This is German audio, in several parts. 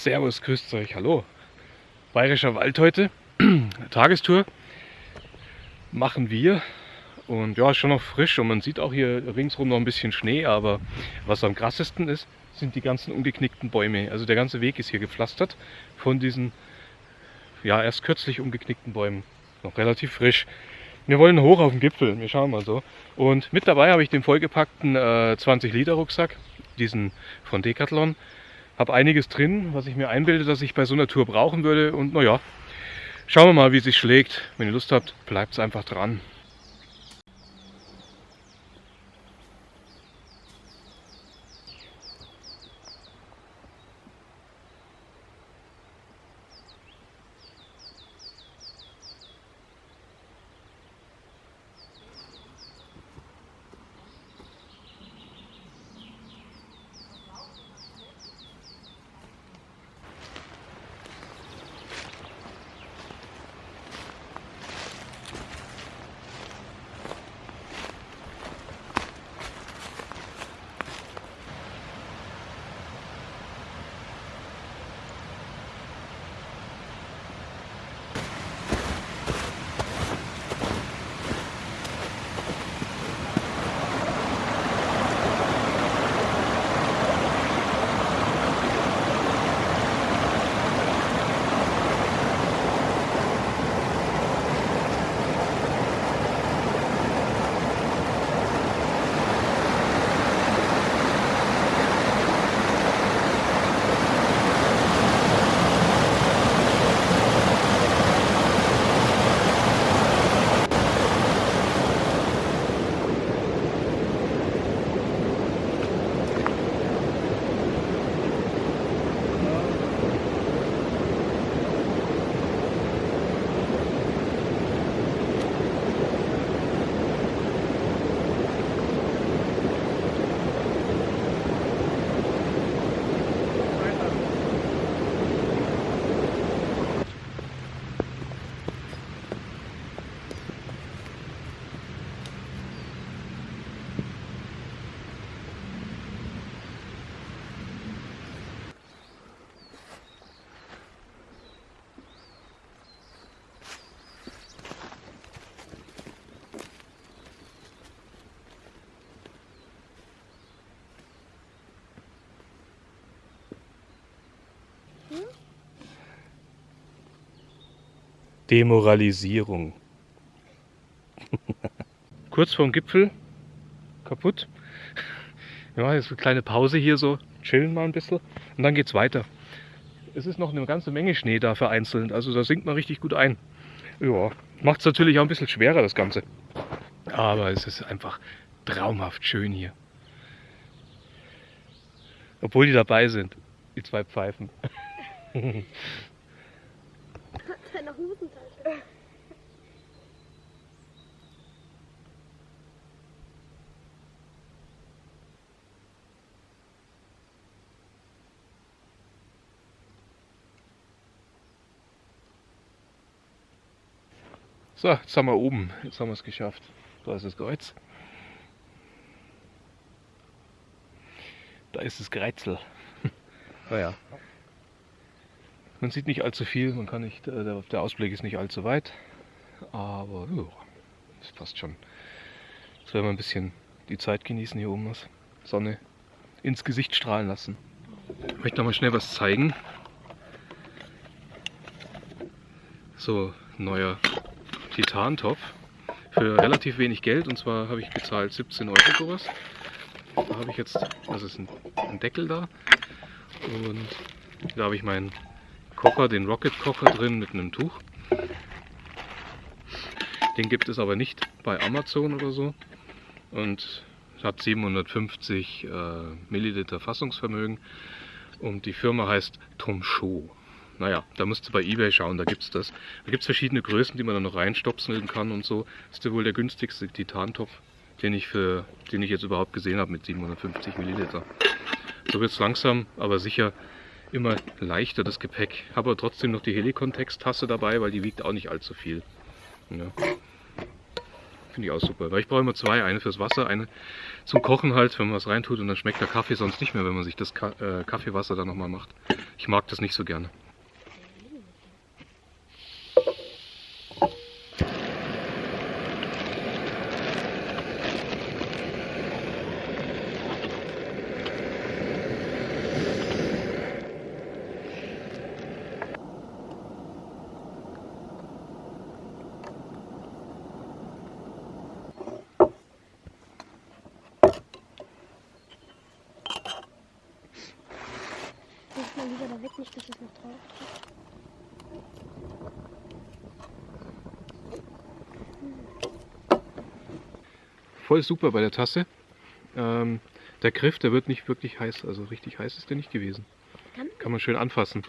Servus, grüßt euch, hallo. Bayerischer Wald heute, Tagestour machen wir. Und ja, ist schon noch frisch und man sieht auch hier ringsrum noch ein bisschen Schnee, aber was am krassesten ist, sind die ganzen umgeknickten Bäume. Also der ganze Weg ist hier gepflastert von diesen, ja, erst kürzlich umgeknickten Bäumen. Noch relativ frisch. Wir wollen hoch auf den Gipfel, wir schauen mal so. Und mit dabei habe ich den vollgepackten äh, 20 Liter Rucksack, diesen von Decathlon. Habe einiges drin, was ich mir einbilde, dass ich bei so einer Tour brauchen würde. Und naja, schauen wir mal, wie es sich schlägt. Wenn ihr Lust habt, bleibt einfach dran. Demoralisierung. Kurz vorm Gipfel, kaputt. Ja, jetzt eine kleine Pause hier so, chillen mal ein bisschen und dann geht's weiter. Es ist noch eine ganze Menge Schnee da vereinzelt, also da sinkt man richtig gut ein. Ja, macht es natürlich auch ein bisschen schwerer das Ganze. Aber es ist einfach traumhaft schön hier. Obwohl die dabei sind, die zwei Pfeifen. Deine Hosentasche. So, jetzt sind wir oben. Jetzt haben wir es geschafft. Da ist das Kreuz. Da ist das Kreuzel. naja. Man sieht nicht allzu viel, man kann nicht, äh, der Ausblick ist nicht allzu weit, aber ja, das passt schon. Jetzt werden wir ein bisschen die Zeit genießen hier oben, was Sonne ins Gesicht strahlen lassen. Ich möchte noch mal schnell was zeigen. So, neuer Titantopf für relativ wenig Geld und zwar habe ich gezahlt 17 Euro sowas. Da habe ich jetzt, das ist ein Deckel da und da habe ich meinen Kocher, den Rocket Kocher drin mit einem Tuch. Den gibt es aber nicht bei Amazon oder so und hat 750 äh, Milliliter Fassungsvermögen und die Firma heißt Tomshow. Naja, da musst du bei Ebay schauen, da gibt es das. Da gibt es verschiedene Größen, die man dann noch reinstopseln kann und so. Das ist ja wohl der günstigste Titantopf, den ich, für, den ich jetzt überhaupt gesehen habe mit 750 Milliliter. So wird es langsam, aber sicher immer leichter, das Gepäck. Habe aber trotzdem noch die Helikon-Texttasse dabei, weil die wiegt auch nicht allzu viel. Ja. Finde ich auch super. Weil ich brauche immer zwei. Eine fürs Wasser, eine zum Kochen halt, wenn man was reintut. Und dann schmeckt der Kaffee sonst nicht mehr, wenn man sich das Ka äh, Kaffeewasser dann nochmal macht. Ich mag das nicht so gerne. Lieber da weg, nicht, dass es noch drauf. Voll super bei der Tasse. Ähm, der Griff, der wird nicht wirklich heiß. Also richtig heiß ist der nicht gewesen. Kann man schön anfassen.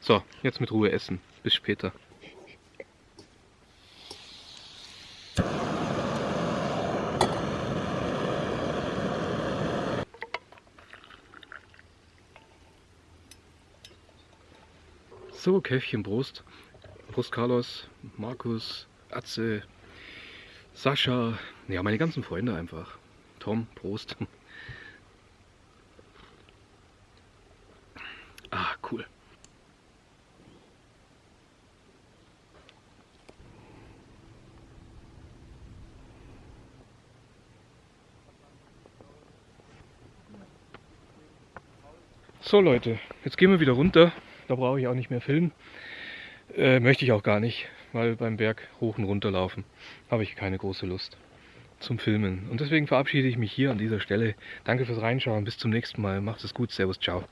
So, jetzt mit Ruhe essen. Bis später. So, Käffchen, Brust. Carlos, Markus, Atze, Sascha, ja, meine ganzen Freunde einfach. Tom, Prost. Ah, cool. So Leute, jetzt gehen wir wieder runter. Da brauche ich auch nicht mehr filmen. Äh, möchte ich auch gar nicht, weil beim Berg hoch und runter laufen habe ich keine große Lust zum Filmen. Und deswegen verabschiede ich mich hier an dieser Stelle. Danke fürs Reinschauen. Bis zum nächsten Mal. Macht es gut. Servus. Ciao.